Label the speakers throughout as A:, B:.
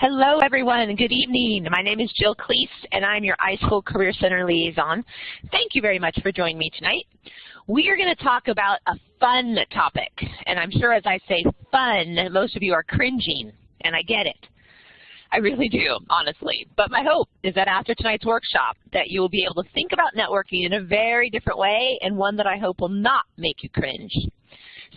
A: Hello everyone good evening. My name is Jill Cleese and I'm your iSchool Career Center Liaison. Thank you very much for joining me tonight. We are going to talk about a fun topic and I'm sure as I say fun, most of you are cringing and I get it. I really do, honestly. But my hope is that after tonight's workshop that you will be able to think about networking in a very different way and one that I hope will not make you cringe.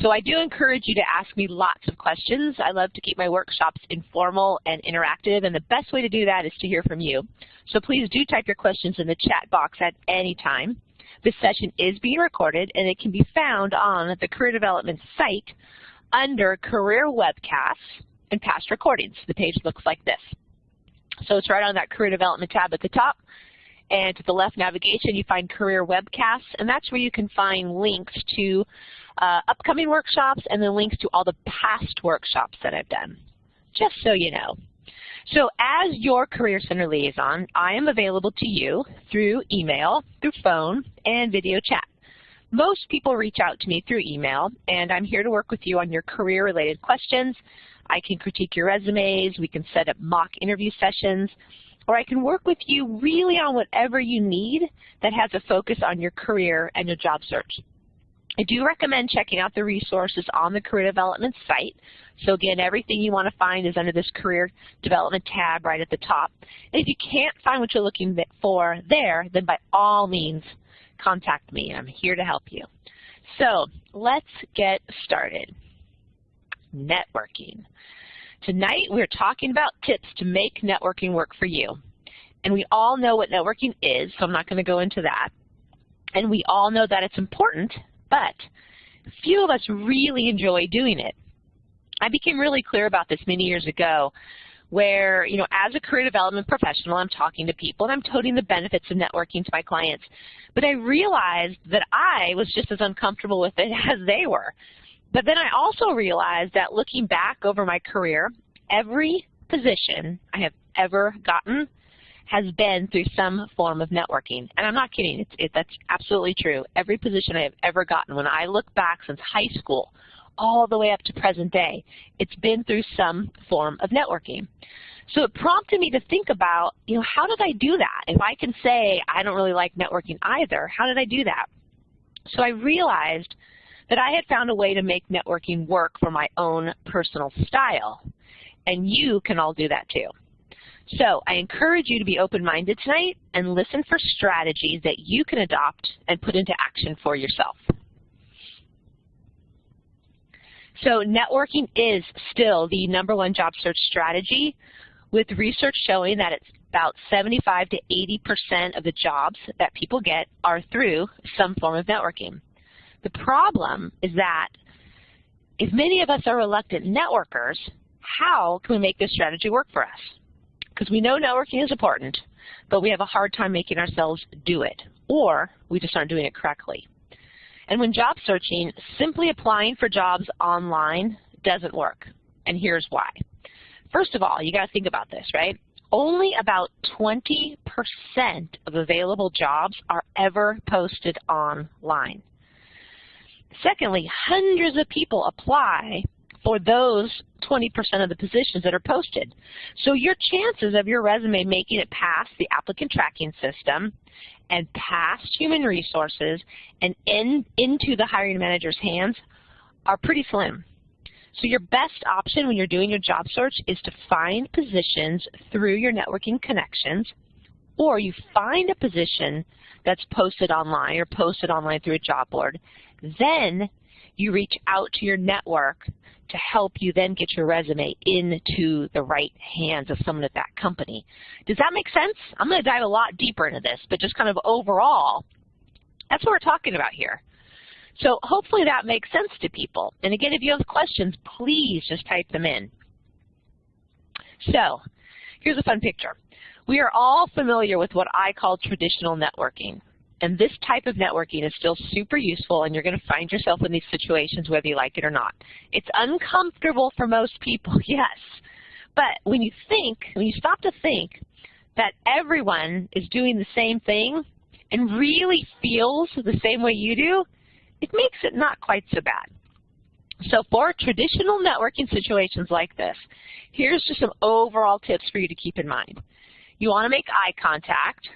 A: So I do encourage you to ask me lots of questions. I love to keep my workshops informal and interactive, and the best way to do that is to hear from you. So please do type your questions in the chat box at any time. This session is being recorded, and it can be found on the Career Development site under Career Webcasts and Past Recordings. The page looks like this. So it's right on that Career Development tab at the top. And to the left navigation, you find Career Webcasts, and that's where you can find links to uh, upcoming workshops and then links to all the past workshops that I've done, just so you know. So as your Career Center liaison, I am available to you through email, through phone, and video chat. Most people reach out to me through email, and I'm here to work with you on your career-related questions. I can critique your resumes, we can set up mock interview sessions, or I can work with you really on whatever you need that has a focus on your career and your job search. I do recommend checking out the resources on the Career Development site. So again, everything you want to find is under this Career Development tab right at the top. And if you can't find what you're looking for there, then by all means, contact me. I'm here to help you. So let's get started. Networking. Tonight we're talking about tips to make networking work for you. And we all know what networking is, so I'm not going to go into that. And we all know that it's important but few of us really enjoy doing it. I became really clear about this many years ago where, you know, as a career development professional, I'm talking to people and I'm toting the benefits of networking to my clients. But I realized that I was just as uncomfortable with it as they were. But then I also realized that looking back over my career, every position I have ever gotten has been through some form of networking. And I'm not kidding. It's, it, that's absolutely true. Every position I have ever gotten, when I look back since high school all the way up to present day, it's been through some form of networking. So it prompted me to think about, you know, how did I do that? If I can say I don't really like networking either, how did I do that? So I realized that I had found a way to make networking work for my own personal style. And you can all do that too. So I encourage you to be open-minded tonight and listen for strategies that you can adopt and put into action for yourself. So networking is still the number one job search strategy with research showing that it's about 75 to 80% of the jobs that people get are through some form of networking. The problem is that if many of us are reluctant networkers, how can we make this strategy work for us? because we know networking is important, but we have a hard time making ourselves do it, or we just aren't doing it correctly. And when job searching, simply applying for jobs online doesn't work, and here's why. First of all, you got to think about this, right? Only about 20% of available jobs are ever posted online. Secondly, hundreds of people apply for those 20% of the positions that are posted. So your chances of your resume making it past the applicant tracking system and past human resources and in, into the hiring manager's hands are pretty slim. So your best option when you're doing your job search is to find positions through your networking connections or you find a position that's posted online or posted online through a job board. Then you reach out to your network to help you then get your resume into the right hands of someone at that company. Does that make sense? I'm going to dive a lot deeper into this, but just kind of overall, that's what we're talking about here. So hopefully that makes sense to people. And again, if you have questions, please just type them in. So here's a fun picture. We are all familiar with what I call traditional networking. And this type of networking is still super useful, and you're going to find yourself in these situations whether you like it or not. It's uncomfortable for most people, yes. But when you think, when you stop to think that everyone is doing the same thing and really feels the same way you do, it makes it not quite so bad. So for traditional networking situations like this, here's just some overall tips for you to keep in mind. You want to make eye contact.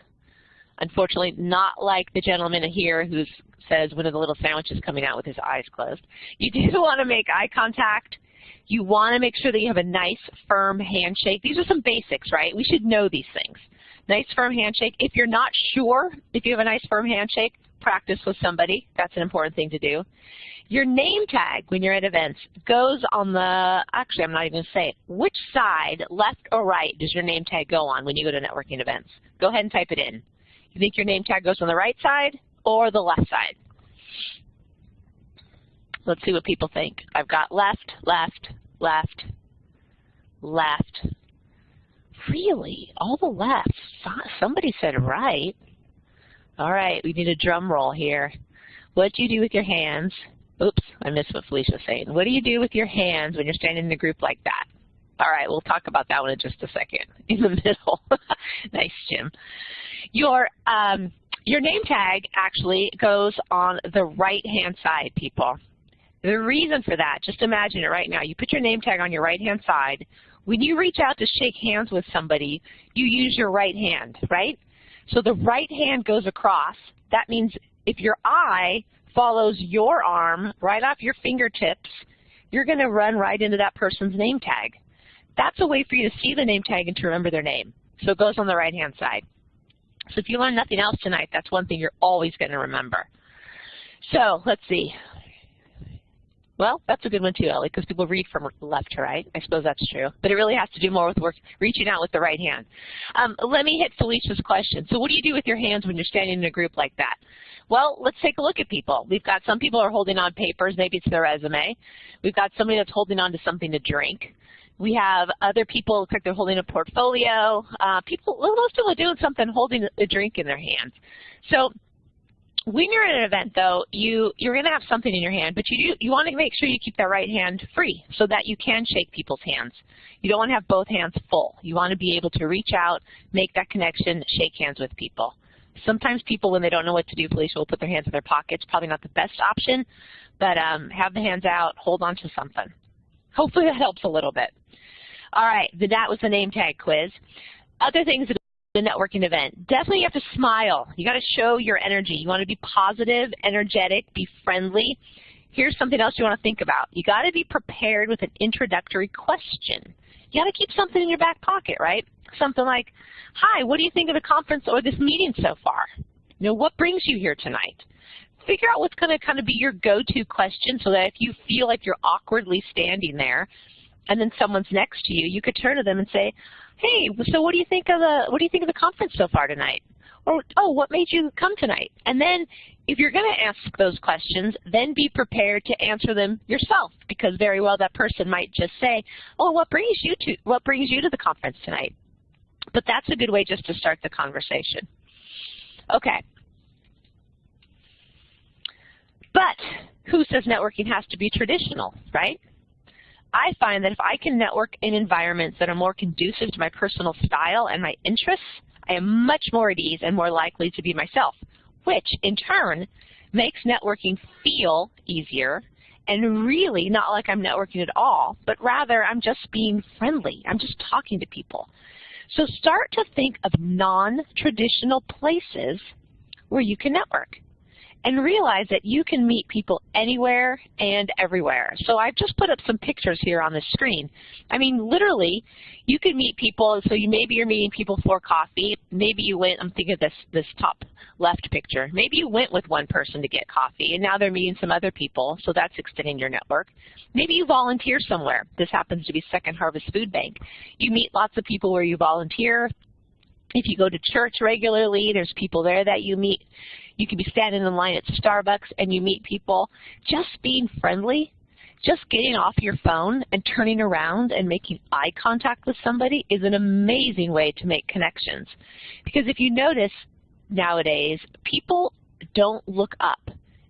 A: Unfortunately, not like the gentleman here who says one of the little sandwiches coming out with his eyes closed. You do want to make eye contact. You want to make sure that you have a nice, firm handshake. These are some basics, right? We should know these things. Nice, firm handshake. If you're not sure if you have a nice, firm handshake, practice with somebody. That's an important thing to do. Your name tag when you're at events goes on the, actually I'm not even going to say it, which side, left or right, does your name tag go on when you go to networking events? Go ahead and type it in. You think your name tag goes on the right side or the left side? Let's see what people think. I've got left, left, left, left. Really? All the left. Somebody said right. All right, we need a drum roll here. What do you do with your hands? Oops, I missed what Felicia was saying. What do you do with your hands when you're standing in a group like that? All right, we'll talk about that one in just a second. In the middle. nice, Jim. Your, um, your name tag actually goes on the right-hand side, people. The reason for that, just imagine it right now. You put your name tag on your right-hand side. When you reach out to shake hands with somebody, you use your right hand, right? So the right hand goes across. That means if your eye follows your arm right off your fingertips, you're going to run right into that person's name tag. That's a way for you to see the name tag and to remember their name. So it goes on the right-hand side. So if you learn nothing else tonight, that's one thing you're always going to remember. So let's see. Well, that's a good one too, Ellie, because people read from left to right. I suppose that's true. But it really has to do more with work, reaching out with the right hand. Um, let me hit Felicia's question. So what do you do with your hands when you're standing in a group like that? Well, let's take a look at people. We've got some people are holding on papers. Maybe it's their resume. We've got somebody that's holding on to something to drink. We have other people, like they're holding a portfolio. Uh, people, most people are doing something, holding a drink in their hands. So when you're at an event, though, you, you're going to have something in your hand, but you, you want to make sure you keep that right hand free so that you can shake people's hands. You don't want to have both hands full. You want to be able to reach out, make that connection, shake hands with people. Sometimes people, when they don't know what to do, Felicia will put their hands in their pockets. Probably not the best option, but um, have the hands out, hold on to something. Hopefully that helps a little bit. All right, that was the name tag quiz. Other things in the networking event. Definitely you have to smile. You got to show your energy. You want to be positive, energetic, be friendly. Here's something else you want to think about. You got to be prepared with an introductory question. You got to keep something in your back pocket, right? Something like, hi, what do you think of the conference or this meeting so far? You know, what brings you here tonight? Figure out what's going to kind of be your go-to question so that if you feel like you're awkwardly standing there and then someone's next to you, you could turn to them and say, hey, so what do you think of the what do you think of the conference so far tonight? Or oh, what made you come tonight? And then if you're going to ask those questions, then be prepared to answer them yourself because very well that person might just say, "Oh, what brings you to what brings you to the conference tonight?" But that's a good way just to start the conversation. Okay. But who says networking has to be traditional, right? I find that if I can network in environments that are more conducive to my personal style and my interests, I am much more at ease and more likely to be myself, which in turn makes networking feel easier and really not like I'm networking at all, but rather I'm just being friendly. I'm just talking to people. So start to think of non-traditional places where you can network and realize that you can meet people anywhere and everywhere. So I've just put up some pictures here on the screen. I mean, literally, you can meet people, so you maybe you're meeting people for coffee. Maybe you went, I'm thinking of this, this top left picture. Maybe you went with one person to get coffee, and now they're meeting some other people, so that's extending your network. Maybe you volunteer somewhere. This happens to be Second Harvest Food Bank. You meet lots of people where you volunteer. If you go to church regularly, there's people there that you meet. You could be standing in line at Starbucks and you meet people. Just being friendly, just getting off your phone and turning around and making eye contact with somebody is an amazing way to make connections. Because if you notice nowadays, people don't look up.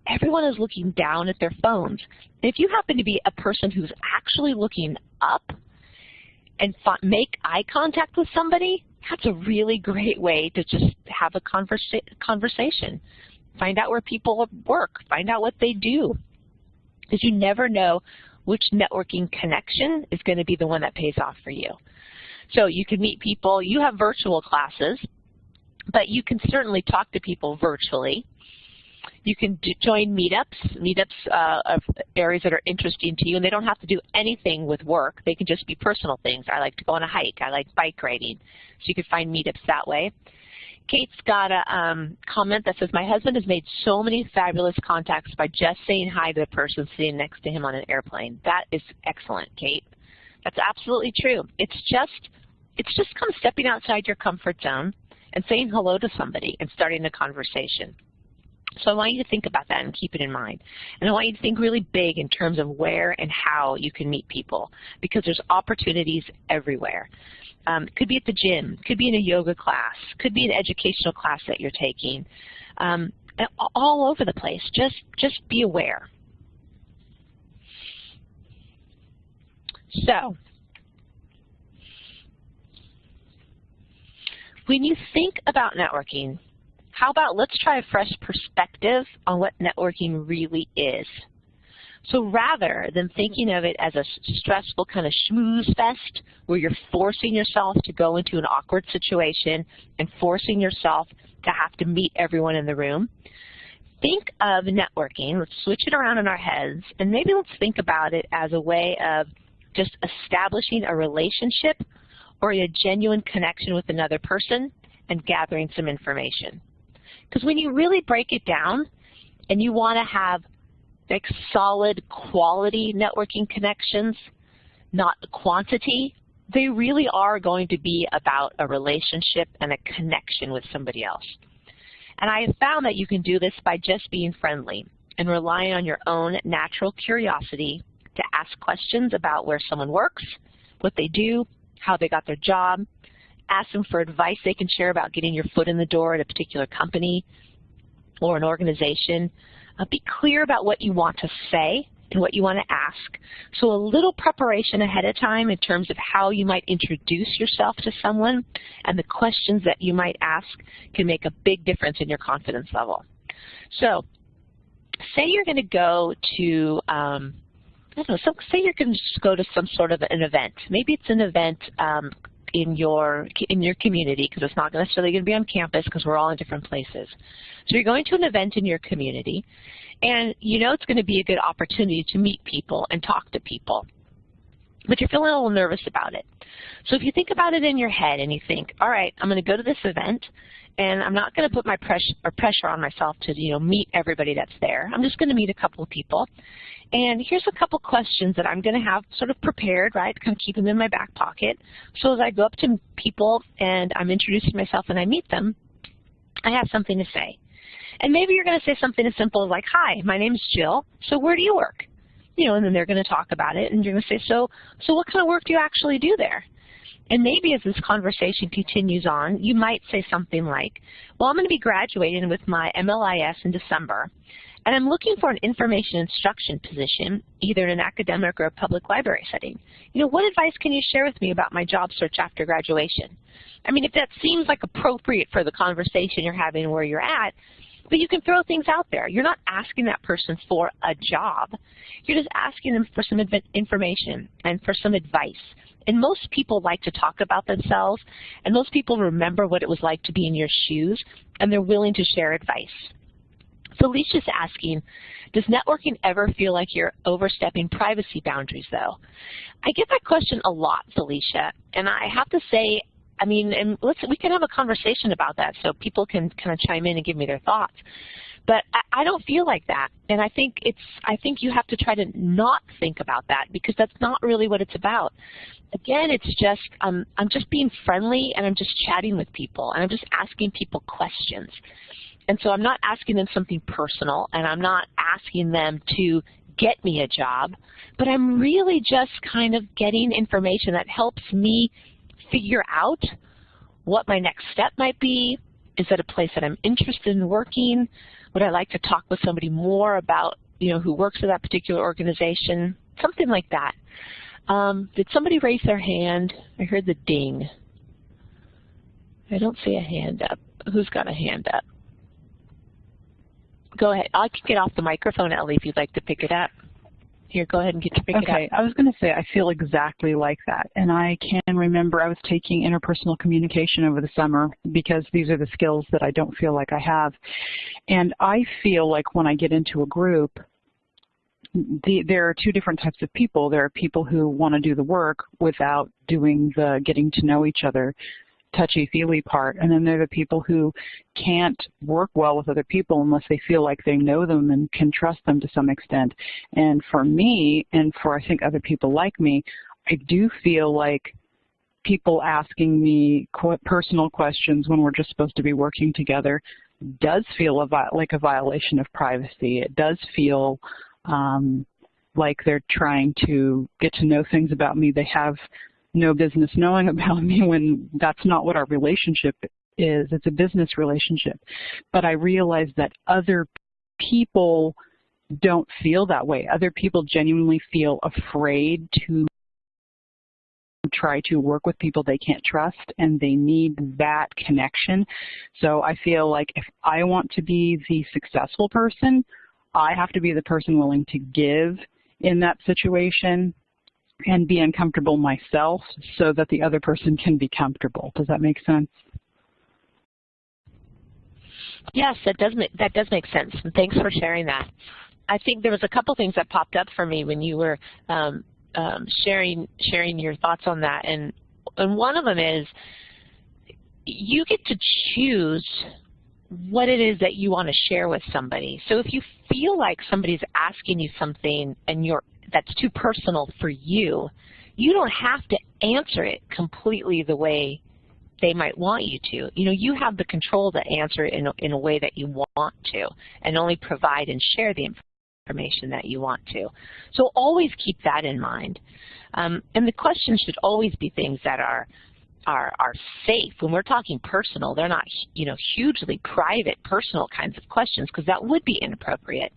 A: Everyone is looking down at their phones. If you happen to be a person who's actually looking up and make eye contact with somebody, that's a really great way to just have a conversa conversation. Find out where people work. Find out what they do. Because you never know which networking connection is going to be the one that pays off for you. So you can meet people, you have virtual classes, but you can certainly talk to people virtually. You can join meetups, meetups uh, of areas that are interesting to you, and they don't have to do anything with work. They can just be personal things. I like to go on a hike. I like bike riding. So you can find meetups that way. Kate's got a um, comment that says, my husband has made so many fabulous contacts by just saying hi to the person sitting next to him on an airplane. That is excellent, Kate. That's absolutely true. It's just, it's just kind of stepping outside your comfort zone and saying hello to somebody and starting a conversation. So I want you to think about that and keep it in mind. And I want you to think really big in terms of where and how you can meet people because there's opportunities everywhere. Um, could be at the gym, could be in a yoga class, could be an educational class that you're taking, um, all over the place. Just, just be aware. So, when you think about networking, how about let's try a fresh perspective on what networking really is. So rather than thinking of it as a stressful kind of schmooze fest where you're forcing yourself to go into an awkward situation and forcing yourself to have to meet everyone in the room, think of networking, let's switch it around in our heads, and maybe let's think about it as a way of just establishing a relationship or a genuine connection with another person and gathering some information. Because when you really break it down and you want to have like solid quality networking connections, not quantity, they really are going to be about a relationship and a connection with somebody else. And I have found that you can do this by just being friendly and relying on your own natural curiosity to ask questions about where someone works, what they do, how they got their job, ask them for advice they can share about getting your foot in the door at a particular company or an organization. Uh, be clear about what you want to say and what you want to ask. So a little preparation ahead of time in terms of how you might introduce yourself to someone and the questions that you might ask can make a big difference in your confidence level. So say you're going to go to, um, I don't know, so say you're going to go to some sort of an event. Maybe it's an event um, in your in your community because it's not necessarily going to be on campus because we're all in different places. So you're going to an event in your community, and you know it's going to be a good opportunity to meet people and talk to people. But you're feeling a little nervous about it. So if you think about it in your head and you think, all right, I'm going to go to this event, and I'm not going to put my pressure or pressure on myself to you know meet everybody that's there. I'm just going to meet a couple of people, and here's a couple questions that I'm going to have sort of prepared, right, kind of keep them in my back pocket. So as I go up to people and I'm introducing myself and I meet them, I have something to say. And maybe you're going to say something as simple as like, hi, my name is Jill, so where do you work? You know, and then they're going to talk about it, and you're going to say, so, so what kind of work do you actually do there? And maybe as this conversation continues on, you might say something like, well, I'm going to be graduating with my MLIS in December, and I'm looking for an information instruction position, either in an academic or a public library setting. You know, what advice can you share with me about my job search after graduation? I mean, if that seems like appropriate for the conversation you're having where you're at, but you can throw things out there. You're not asking that person for a job. You're just asking them for some information and for some advice. And most people like to talk about themselves, and most people remember what it was like to be in your shoes, and they're willing to share advice. So Felicia's asking, does networking ever feel like you're overstepping privacy boundaries, though? I get that question a lot, Felicia, and I have to say, I mean, and let's we can have a conversation about that so people can kind of chime in and give me their thoughts. But I, I don't feel like that, and I think it's I think you have to try to not think about that because that's not really what it's about. Again, it's just um, I'm just being friendly and I'm just chatting with people and I'm just asking people questions. And so I'm not asking them something personal, and I'm not asking them to get me a job, but I'm really just kind of getting information that helps me figure out what my next step might be. Is that a place that I'm interested in working? Would I like to talk with somebody more about, you know, who works at that particular organization? Something like that. Um, did somebody raise their hand? I heard the ding. I don't see a hand up. Who's got a hand up? Go ahead. I can get off the microphone, Ellie, if you'd like to pick it up. Here, go ahead and get your pick
B: Okay, I was going to say I feel exactly like that. And I can remember I was taking interpersonal communication over the summer because these are the skills that I don't feel like I have. And I feel like when I get into a group, the, there are two different types of people. There are people who want to do the work without doing the getting to know each other touchy-feely part. And then there are the people who can't work well with other people unless they feel like they know them and can trust them to some extent. And for me, and for I think other people like me, I do feel like people asking me personal questions when we're just supposed to be working together does feel a like a violation of privacy. It does feel um, like they're trying to get to know things about me they have no business knowing about me when that's not what our relationship is. It's a business relationship. But I realize that other people don't feel that way. Other people genuinely feel afraid to try to work with people they can't trust and they need that connection. So I feel like if I want to be the successful person, I have to be the person willing to give in that situation and be uncomfortable myself so that the other person can be comfortable. Does that make sense?
A: Yes, that does make, that does make sense. And thanks for sharing that. I think there was a couple things that popped up for me when you were um, um, sharing sharing your thoughts on that, and and one of them is you get to choose what it is that you want to share with somebody. So if you feel like somebody's asking you something and you're that's too personal for you, you don't have to answer it completely the way they might want you to. You know, you have the control to answer it in a, in a way that you want to and only provide and share the information that you want to. So always keep that in mind. Um, and the questions should always be things that are are, are safe. When we're talking personal, they're not, you know, hugely private, personal kinds of questions because that would be inappropriate.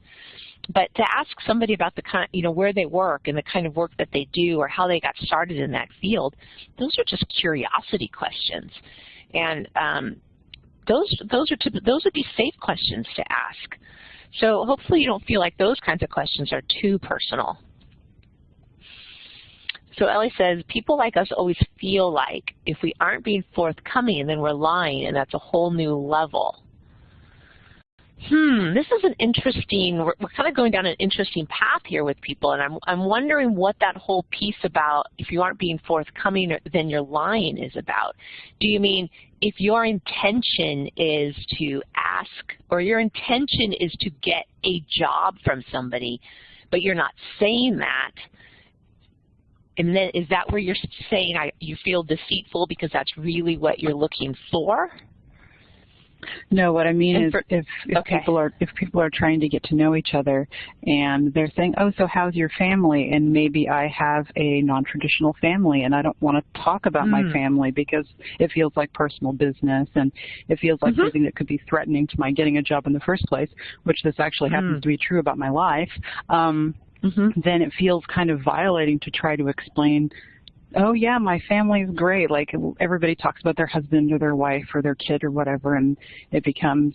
A: But to ask somebody about the kind, you know, where they work and the kind of work that they do or how they got started in that field, those are just curiosity questions. And um, those those are to, those would be safe questions to ask. So hopefully you don't feel like those kinds of questions are too personal. So Ellie says, people like us always feel like if we aren't being forthcoming, then we're lying, and that's a whole new level. Hmm, this is an interesting, we're, we're kind of going down an interesting path here with people, and I'm, I'm wondering what that whole piece about if you aren't being forthcoming, then you're lying is about. Do you mean if your intention is to ask, or your intention is to get a job from somebody, but you're not saying that, and then is that where you're saying I, you feel deceitful because that's really what you're looking for?
B: No, what I mean is for, if, if okay. people are if people are trying to get to know each other and they're saying, oh, so how's your family? And maybe I have a non-traditional family and I don't want to talk about mm. my family because it feels like personal business and it feels like mm -hmm. something that could be threatening to my getting a job in the first place, which this actually mm. happens hmm. to be true about my life. Um, mm -hmm. then it feels kind of violating to try to explain oh yeah, my family's great. Like everybody talks about their husband or their wife or their kid or whatever, and it becomes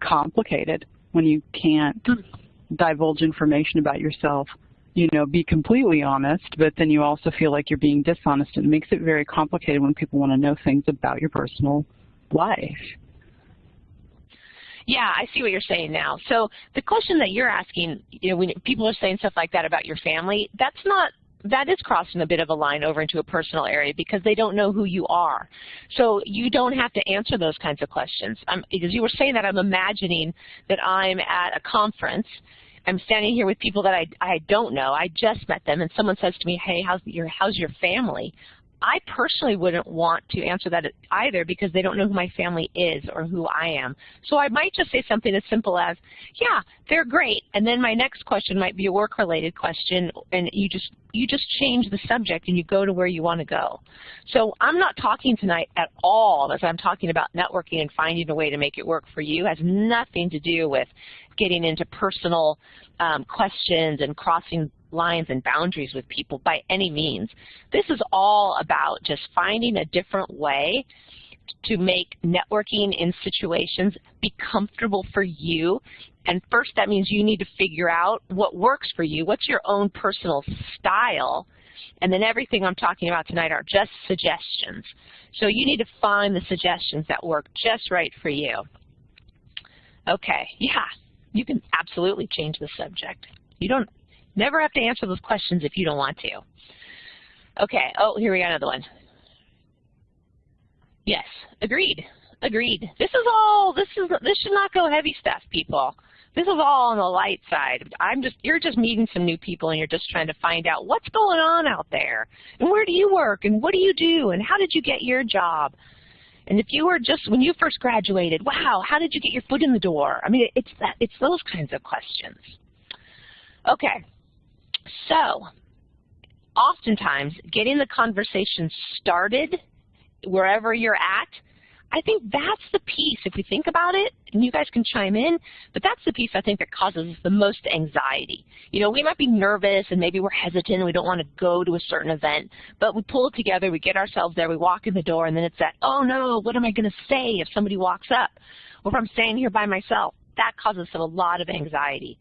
B: complicated when you can't hmm. divulge information about yourself. You know, be completely honest, but then you also feel like you're being dishonest. It makes it very complicated when people want to know things about your personal life.
A: Yeah, I see what you're saying now. So the question that you're asking, you know, when people are saying stuff like that about your family, that's not that is crossing a bit of a line over into a personal area because they don't know who you are. So you don't have to answer those kinds of questions. Um, because you were saying that, I'm imagining that I'm at a conference I'm standing here with people that I, I don't know. I just met them, and someone says to me, hey, how's your, how's your family? I personally wouldn't want to answer that either because they don't know who my family is or who I am. So I might just say something as simple as, yeah, they're great. And then my next question might be a work-related question, and you just you just change the subject and you go to where you want to go. So I'm not talking tonight at all as I'm talking about networking and finding a way to make it work for you. It has nothing to do with getting into personal um, questions and crossing lines and boundaries with people by any means. This is all about just finding a different way to make networking in situations be comfortable for you And first, that means you need to figure out what works for you. What's your own personal style? And then everything I'm talking about tonight are just suggestions. So you need to find the suggestions that work just right for you. Okay, yeah, you can absolutely change the subject. You don't never have to answer those questions if you don't want to. Okay, oh, here we got another one. Yes, agreed, agreed. This is all, this is, this should not go heavy stuff, people. This is all on the light side. I'm just, you're just meeting some new people and you're just trying to find out what's going on out there and where do you work and what do you do and how did you get your job? And if you were just, when you first graduated, wow, how did you get your foot in the door? I mean, it's that, it's those kinds of questions. Okay, so oftentimes getting the conversation started wherever you're at I think that's the piece, if we think about it, and you guys can chime in, but that's the piece I think that causes the most anxiety. You know, we might be nervous and maybe we're hesitant and we don't want to go to a certain event, but we pull it together, we get ourselves there, we walk in the door, and then it's that, oh no, what am I going to say if somebody walks up? Or if I'm standing here by myself. That causes a lot of anxiety.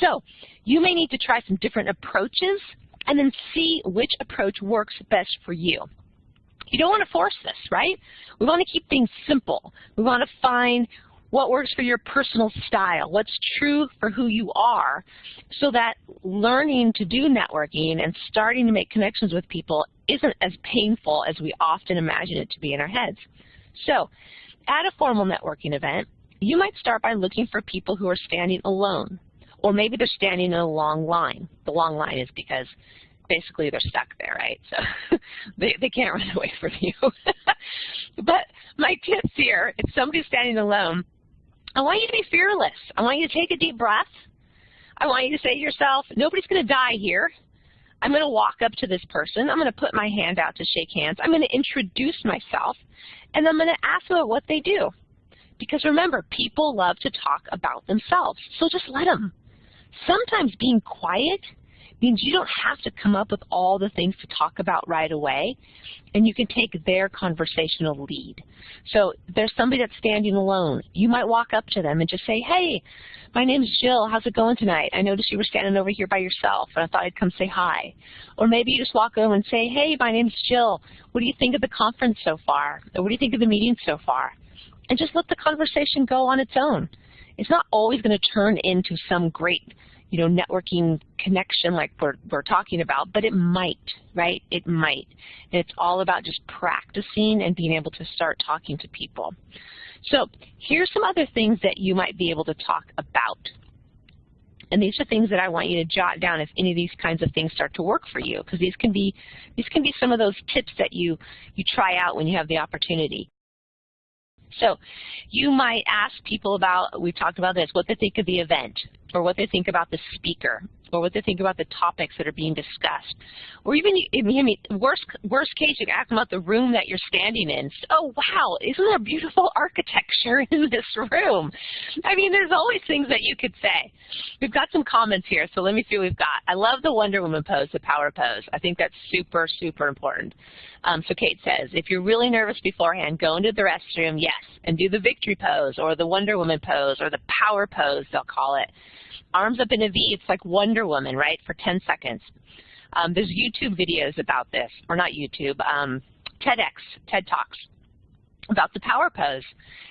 A: So you may need to try some different approaches and then see which approach works best for you. You don't want to force this, right? We want to keep things simple. We want to find what works for your personal style, what's true for who you are, so that learning to do networking and starting to make connections with people isn't as painful as we often imagine it to be in our heads. So at a formal networking event, you might start by looking for people who are standing alone, or maybe they're standing in a long line. The long line is because basically they're stuck there, right? So they, they can't run away from you. but my tips here, if somebody's standing alone, I want you to be fearless. I want you to take a deep breath. I want you to say to yourself, nobody's going to die here. I'm going to walk up to this person. I'm going to put my hand out to shake hands. I'm going to introduce myself, and I'm going to ask them what they do. Because remember, people love to talk about themselves, so just let them. Sometimes being quiet means you don't have to come up with all the things to talk about right away, and you can take their conversational lead. So there's somebody that's standing alone. You might walk up to them and just say, hey, my name's Jill. How's it going tonight? I noticed you were standing over here by yourself, and I thought I'd come say hi. Or maybe you just walk over and say, hey, my name's Jill. What do you think of the conference so far? Or what do you think of the meeting so far? And just let the conversation go on its own. It's not always going to turn into some great you know, networking connection like we're, we're talking about, but it might, right? It might. And it's all about just practicing and being able to start talking to people. So here's some other things that you might be able to talk about. And these are things that I want you to jot down if any of these kinds of things start to work for you, because these can be these can be some of those tips that you you try out when you have the opportunity. So you might ask people about, we've talked about this, what they think of the event or what they think about the speaker or what they think about the topics that are being discussed. Or even, I mean, worst, worst case, you can ask them about the room that you're standing in. Oh, wow, isn't there beautiful architecture in this room? I mean, there's always things that you could say. We've got some comments here, so let me see what we've got. I love the Wonder Woman pose, the power pose. I think that's super, super important. Um, so Kate says, if you're really nervous beforehand, go into the restroom, yes, and do the victory pose or the Wonder Woman pose or the power pose, they'll call it arms up in a V. It's like Wonder Woman, right, for 10 seconds. Um, there's YouTube videos about this, or not YouTube, um, TEDx, TED Talks about the power pose.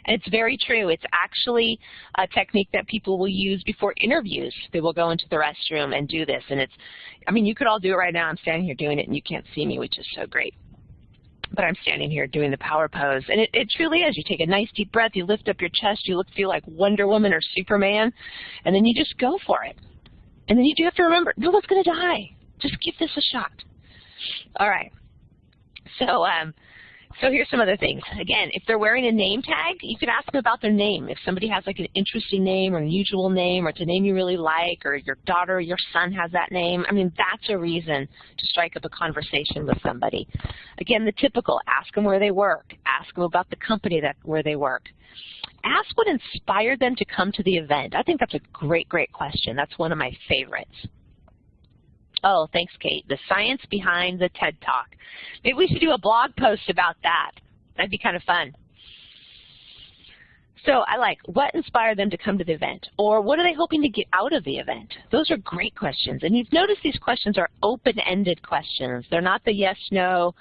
A: And it's very true. It's actually a technique that people will use before interviews. They will go into the restroom and do this. And it's, I mean, you could all do it right now. I'm standing here doing it and you can't see me, which is so great but I'm standing here doing the power pose. And it, it truly is. You take a nice deep breath, you lift up your chest, you look feel like Wonder Woman or Superman, and then you just go for it. And then you do have to remember, no one's going to die. Just give this a shot. All right. So um, so here's some other things. Again, if they're wearing a name tag, you could ask them about their name. If somebody has like an interesting name or unusual name or it's a name you really like or your daughter or your son has that name, I mean, that's a reason to strike up a conversation with somebody. Again, the typical, ask them where they work. Ask them about the company that where they work. Ask what inspired them to come to the event. I think that's a great, great question. That's one of my favorites. Oh, thanks, Kate. The science behind the TED Talk. Maybe we should do a blog post about that. That'd be kind of fun. So I like, what inspired them to come to the event? Or what are they hoping to get out of the event? Those are great questions. And you've noticed these questions are open-ended questions. They're not the yes, no,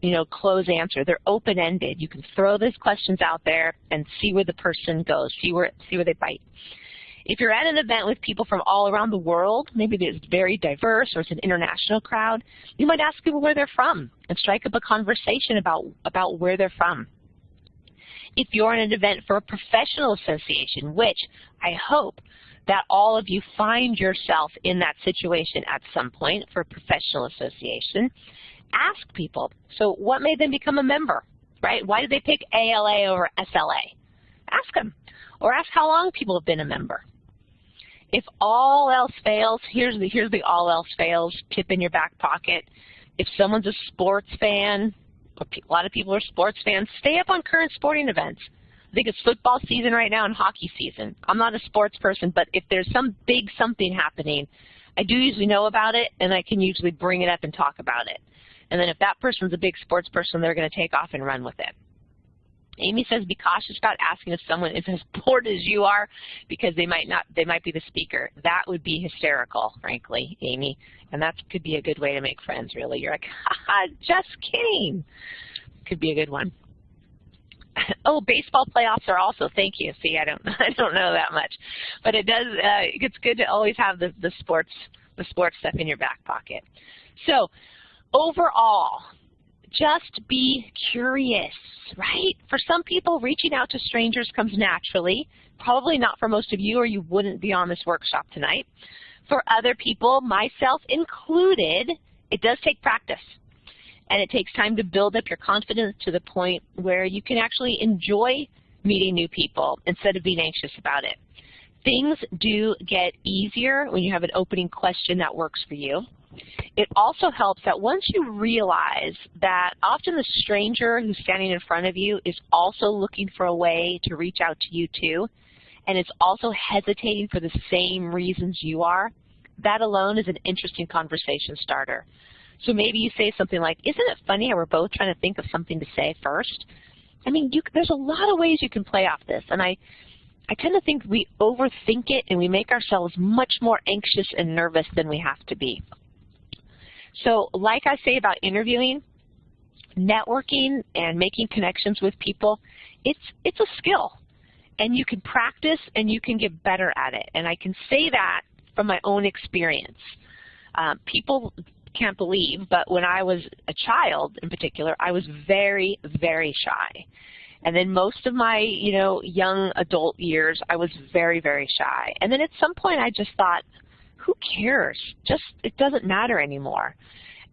A: you know, close answer. They're open-ended. You can throw those questions out there and see where the person goes, see where, see where they bite. If you're at an event with people from all around the world, maybe it's very diverse or it's an international crowd, you might ask people where they're from and strike up a conversation about, about where they're from. If you're in an event for a professional association, which I hope that all of you find yourself in that situation at some point for a professional association, ask people, so what made them become a member, right? Why did they pick ALA over SLA? Ask them. Or ask how long people have been a member. If all else fails, here's the, here's the all else fails tip in your back pocket. If someone's a sports fan, a lot of people are sports fans, stay up on current sporting events. I think it's football season right now and hockey season. I'm not a sports person, but if there's some big something happening, I do usually know about it, and I can usually bring it up and talk about it. And then if that person's a big sports person, they're going to take off and run with it. Amy says be cautious about asking if someone is as bored as you are because they might not they might be the speaker. That would be hysterical, frankly, Amy. And that could be a good way to make friends, really. You're like, ha, just kidding. Could be a good one. oh, baseball playoffs are also. Thank you. See, I don't I don't know that much, but it does. Uh, it's good to always have the the sports the sports stuff in your back pocket. So overall, just be curious, right? For some people, reaching out to strangers comes naturally. Probably not for most of you, or you wouldn't be on this workshop tonight. For other people, myself included, it does take practice. And it takes time to build up your confidence to the point where you can actually enjoy meeting new people instead of being anxious about it. Things do get easier when you have an opening question that works for you. It also helps that once you realize that often the stranger who's standing in front of you is also looking for a way to reach out to you too, and is also hesitating for the same reasons you are, that alone is an interesting conversation starter. So maybe you say something like, isn't it funny how we're both trying to think of something to say first? I mean, you, there's a lot of ways you can play off this, and I, I tend to think we overthink it and we make ourselves much more anxious and nervous than we have to be. So like I say about interviewing, networking and making connections with people, it's, it's a skill. And you can practice and you can get better at it. And I can say that from my own experience. Um, people can't believe, but when I was a child in particular, I was very, very shy. And then most of my, you know, young adult years, I was very, very shy. And then at some point I just thought, who cares? Just it doesn't matter anymore.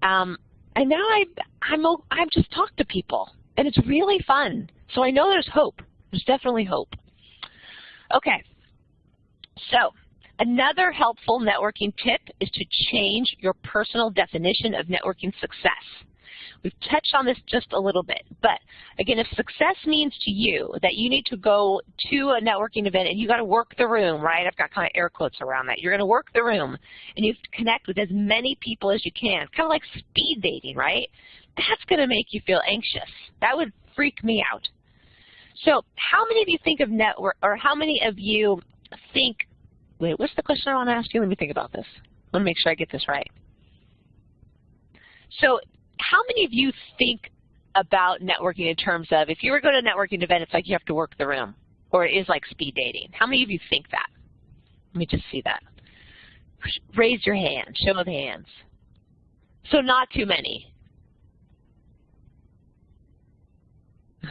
A: Um, and now I I'm I've just talked to people, and it's really fun. So I know there's hope. There's definitely hope. Okay. So another helpful networking tip is to change your personal definition of networking success. We've touched on this just a little bit, but again, if success means to you that you need to go to a networking event and you got to work the room, right? I've got kind of air quotes around that. You're going to work the room and you have to connect with as many people as you can, kind of like speed dating, right? That's going to make you feel anxious. That would freak me out. So how many of you think of network, or how many of you think, wait, what's the question I want to ask you? Let me think about this. Let me make sure I get this right. So how many of you think about networking in terms of if you were going to a networking event, it's like you have to work the room, or it is like speed dating? How many of you think that? Let me just see that. Raise your hand, show of hands. So not too many.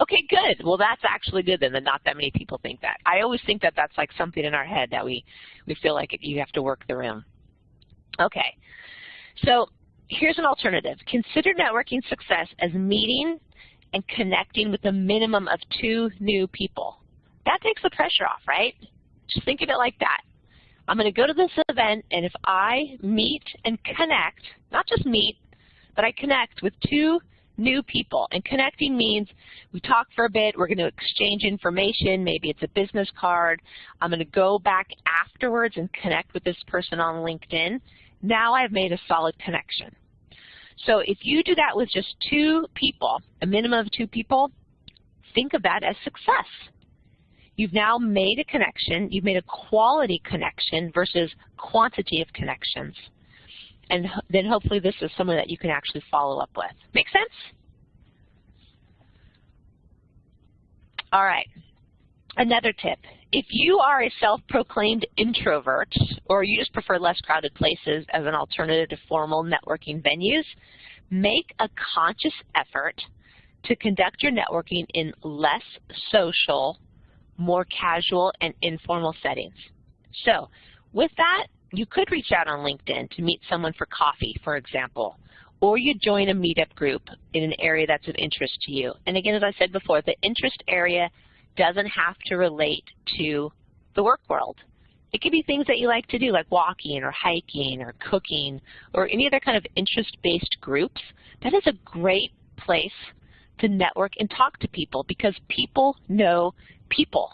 A: okay, good. Well, that's actually good then, that not that many people think that. I always think that that's like something in our head that we, we feel like you have to work the room. Okay. So here's an alternative. Consider networking success as meeting and connecting with a minimum of two new people. That takes the pressure off, right? Just think of it like that. I'm going to go to this event, and if I meet and connect, not just meet, but I connect with two new people. And connecting means we talk for a bit, we're going to exchange information, maybe it's a business card. I'm going to go back afterwards and connect with this person on LinkedIn. Now I've made a solid connection. So if you do that with just two people, a minimum of two people, think of that as success. You've now made a connection. You've made a quality connection versus quantity of connections. And then hopefully this is someone that you can actually follow up with. Make sense? All right. Another tip. If you are a self-proclaimed introvert or you just prefer less crowded places as an alternative to formal networking venues, make a conscious effort to conduct your networking in less social more casual and informal settings. So with that, you could reach out on LinkedIn to meet someone for coffee, for example, or you join a meetup group in an area that's of interest to you. And again, as I said before, the interest area doesn't have to relate to the work world. It could be things that you like to do, like walking or hiking or cooking or any other kind of interest-based groups. That is a great place to network and talk to people because people know people.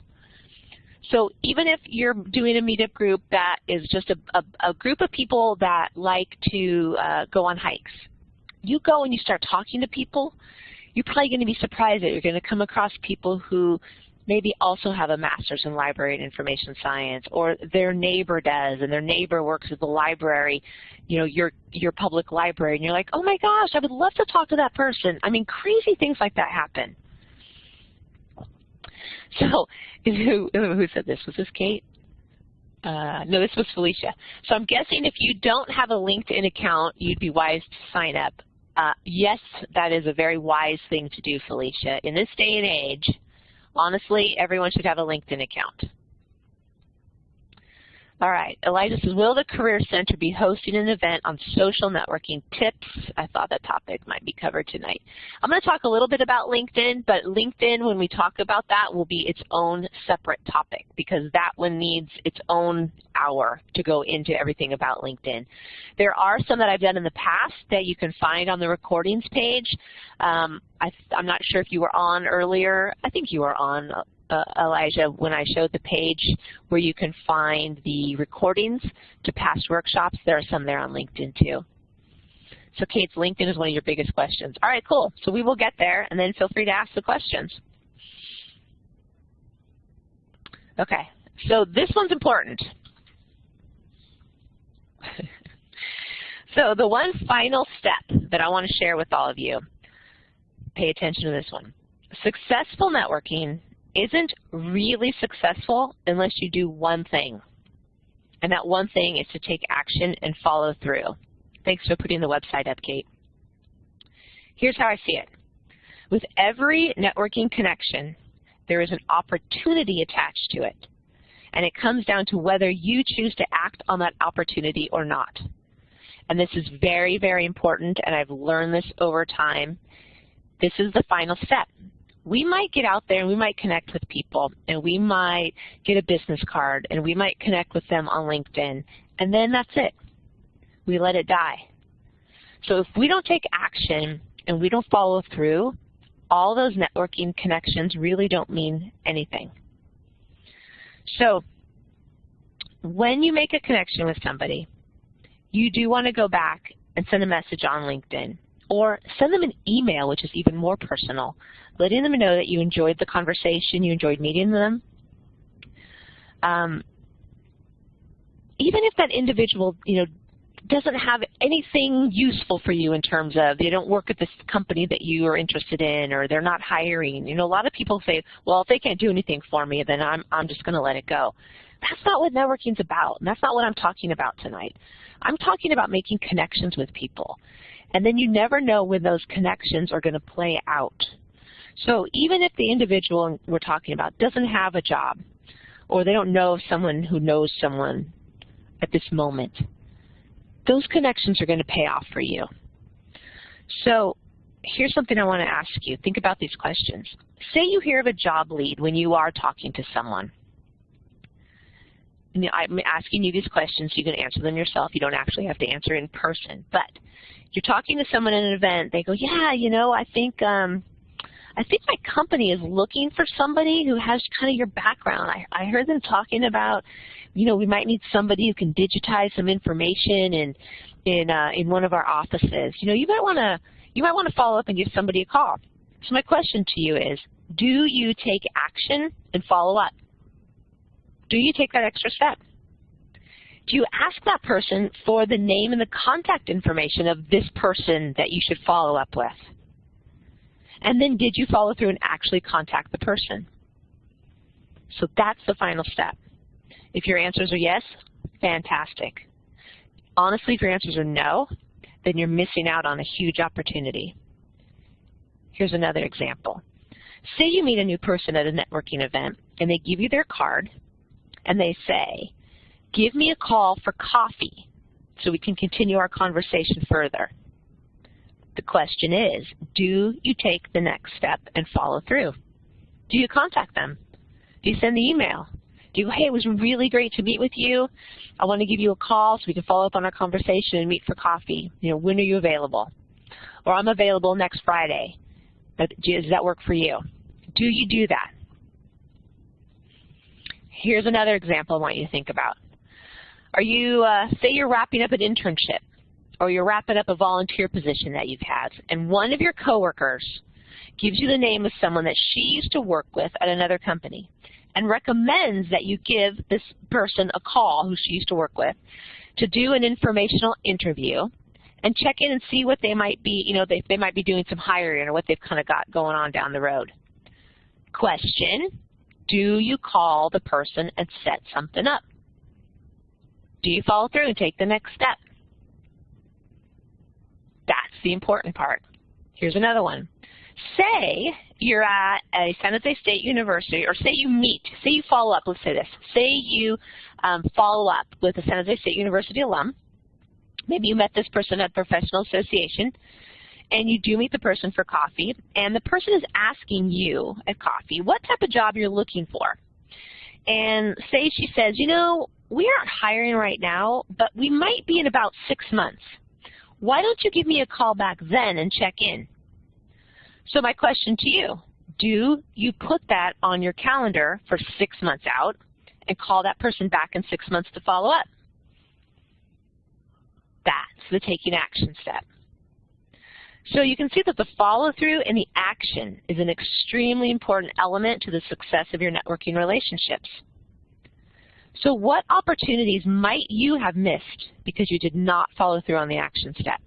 A: So even if you're doing a meetup group that is just a, a, a group of people that like to uh, go on hikes, you go and you start talking to people, you're probably going to be surprised that you're going to come across people who maybe also have a master's in library and information science, or their neighbor does, and their neighbor works at the library, you know, your your public library, and you're like, oh my gosh, I would love to talk to that person. I mean, crazy things like that happen. So who, who said this? Was this Kate? Uh, no, this was Felicia. So I'm guessing if you don't have a LinkedIn account, you'd be wise to sign up. Uh, yes, that is a very wise thing to do, Felicia. In this day and age, honestly, everyone should have a LinkedIn account. All right, Elijah says, will the Career Center be hosting an event on social networking tips? I thought that topic might be covered tonight. I'm going to talk a little bit about LinkedIn, but LinkedIn, when we talk about that, will be its own separate topic because that one needs its own hour to go into everything about LinkedIn. There are some that I've done in the past that you can find on the recordings page. Um, I, am not sure if you were on earlier. I think you were on uh, Elijah, when I showed the page where you can find the recordings to past workshops, there are some there on LinkedIn too. So Kate's LinkedIn is one of your biggest questions. All right, cool. So we will get there, and then feel free to ask the questions. Okay, so this one's important. so the one final step that I want to share with all of you, pay attention to this one. Successful networking isn't really successful unless you do one thing. And that one thing is to take action and follow through. Thanks for putting the website up, Kate. Here's how I see it. With every networking connection, there is an opportunity attached to it. And it comes down to whether you choose to act on that opportunity or not. And this is very, very important, and I've learned this over time. This is the final step we might get out there and we might connect with people and we might get a business card and we might connect with them on LinkedIn and then that's it. We let it die. So if we don't take action and we don't follow through, all those networking connections really don't mean anything. So when you make a connection with somebody, you do want to go back and send a message on LinkedIn or send them an email, which is even more personal, letting them know that you enjoyed the conversation, you enjoyed meeting them. Um, even if that individual, you know, doesn't have anything useful for you in terms of they don't work at this company that you are interested in or they're not hiring. You know, a lot of people say, well, if they can't do anything for me, then I'm, I'm just going to let it go. That's not what networking's about, and that's not what I'm talking about tonight. I'm talking about making connections with people. And then you never know when those connections are going to play out. So even if the individual we're talking about doesn't have a job, or they don't know someone who knows someone at this moment, those connections are going to pay off for you. So here's something I want to ask you. Think about these questions. Say you hear of a job lead when you are talking to someone. I'm asking you these questions. You can answer them yourself. You don't actually have to answer in person. But you're talking to someone at an event. They go, yeah, you know, I think um, I think my company is looking for somebody who has kind of your background. I, I heard them talking about, you know, we might need somebody who can digitize some information in in uh, in one of our offices. You know, you might want to you might want to follow up and give somebody a call. So my question to you is, do you take action and follow up? Do you take that extra step? Do you ask that person for the name and the contact information of this person that you should follow up with? And then did you follow through and actually contact the person? So that's the final step. If your answers are yes, fantastic. Honestly, if your answers are no, then you're missing out on a huge opportunity. Here's another example. Say you meet a new person at a networking event and they give you their card and they say, give me a call for coffee so we can continue our conversation further. The question is, do you take the next step and follow through? Do you contact them? Do you send the email? Do you, hey, it was really great to meet with you. I want to give you a call so we can follow up on our conversation and meet for coffee. You know, when are you available? Or I'm available next Friday. Does that work for you? Do you do that? Here's another example I want you to think about. Are you, uh, say you're wrapping up an internship or you're wrapping up a volunteer position that you've had, and one of your coworkers gives you the name of someone that she used to work with at another company and recommends that you give this person a call who she used to work with to do an informational interview and check in and see what they might be, you know, they, they might be doing some hiring or what they've kind of got going on down the road. Question, do you call the person and set something up? Do you follow through and take the next step? That's the important part. Here's another one. Say you're at a San Jose State University, or say you meet, say you follow up, let's say this. Say you um, follow up with a San Jose State University alum. Maybe you met this person at a professional association, and you do meet the person for coffee, and the person is asking you at coffee what type of job you're looking for. And say she says, you know, we aren't hiring right now, but we might be in about six months. Why don't you give me a call back then and check in? So my question to you, do you put that on your calendar for six months out and call that person back in six months to follow up? That's the taking action step. So you can see that the follow-through and the action is an extremely important element to the success of your networking relationships. So what opportunities might you have missed because you did not follow through on the action step?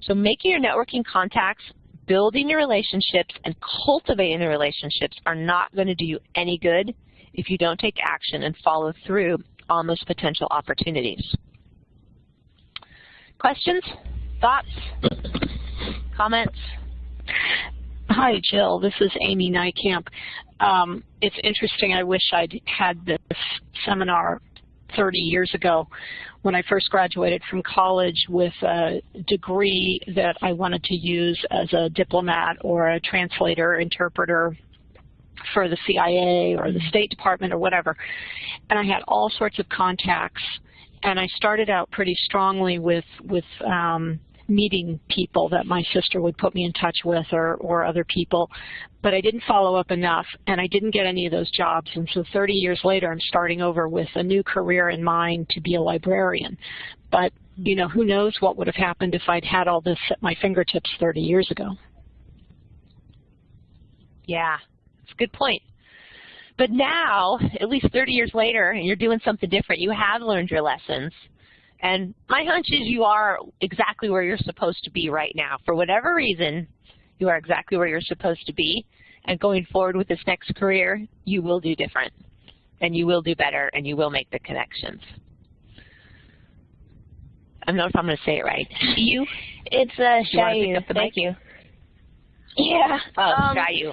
A: So making your networking contacts, building your relationships, and cultivating the relationships are not going to do you any good if you don't take action and follow through on those potential opportunities. Questions? Thoughts? Comments?
C: Hi, Jill. This is Amy Nijkamp. Um, it's interesting. I wish I'd had this seminar 30 years ago when I first graduated from college with a degree that I wanted to use as a diplomat or a translator, interpreter for the CIA or the State Department or whatever. And I had all sorts of contacts and I started out pretty strongly with, with um, meeting people that my sister would put me in touch with or, or other people, but I didn't follow up enough and I didn't get any of those jobs. And so 30 years later, I'm starting over with a new career in mind to be a librarian. But, you know, who knows what would have happened if I'd had all this at my fingertips 30 years ago.
A: Yeah, it's a good point. But now, at least 30 years later, and you're doing something different, you have learned your lessons. And my hunch is you are exactly where you're supposed to be right now. For whatever reason, you are exactly where you're supposed to be. And going forward with this next career, you will do different. And you will do better, and you will make the connections. I don't know if I'm going to say it right. You?
D: It's uh, Shayu. Thank you. Yeah.
A: Oh, um, Shayu.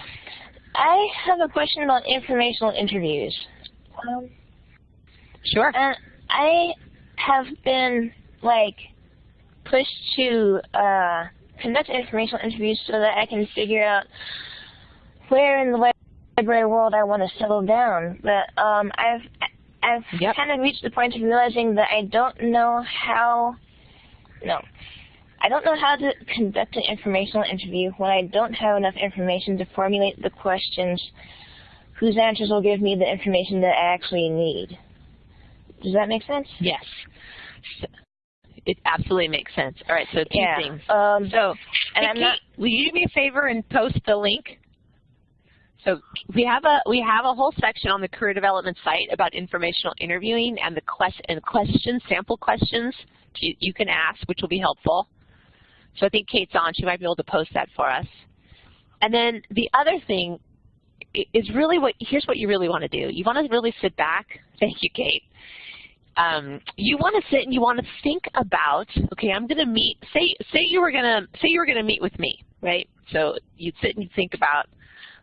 D: I have a question about informational interviews. Um,
A: sure.
D: Uh, I have been like pushed to uh, conduct informational interviews so that I can figure out where in the library world I want to settle down. But um, I've I've yep. kind of reached the point of realizing that I don't know how. No, I don't know how to conduct an informational interview when I don't have enough information to formulate the questions whose answers will give me the information that I actually need. Does that make sense?
A: Yes. It absolutely makes sense. All right, so two
D: yeah.
A: things.
D: Um,
A: so,
D: and
A: I'm not, will you do me a favor and post the link So we have a we have a whole section on the career development site about informational interviewing and the quest and questions, sample questions you, you can ask, which will be helpful. So I think Kate's on; she might be able to post that for us. And then the other thing is really what here's what you really want to do. You want to really sit back. Thank you, Kate. Um, you want to sit and you want to think about. Okay, I'm going to meet. Say say you were going to say you were going to meet with me, right? So you'd sit and you think about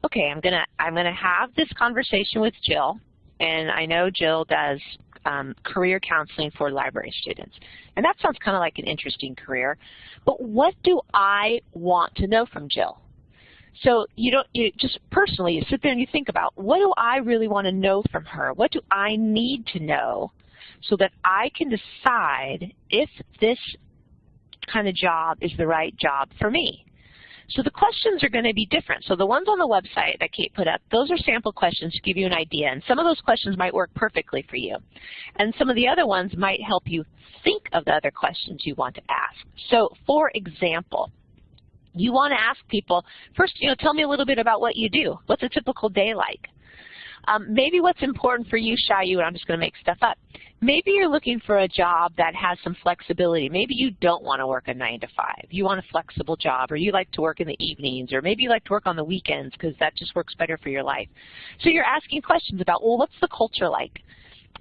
A: okay, I'm gonna I'm gonna have this conversation with Jill, and I know Jill does um, career counseling for library students, and that sounds kind of like an interesting career. But what do I want to know from Jill? So you don't you just personally you sit there and you think about what do I really want to know from her? What do I need to know so that I can decide if this kind of job is the right job for me? So the questions are going to be different. So the ones on the website that Kate put up, those are sample questions to give you an idea. And some of those questions might work perfectly for you. And some of the other ones might help you think of the other questions you want to ask. So for example, you want to ask people, first, you know, tell me a little bit about what you do. What's a typical day like? Um, maybe what's important for you, Shayu, and I'm just going to make stuff up. Maybe you're looking for a job that has some flexibility. Maybe you don't want to work a 9 to 5. You want a flexible job, or you like to work in the evenings, or maybe you like to work on the weekends because that just works better for your life. So you're asking questions about, well, what's the culture like?